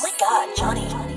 Oh my god, Johnny.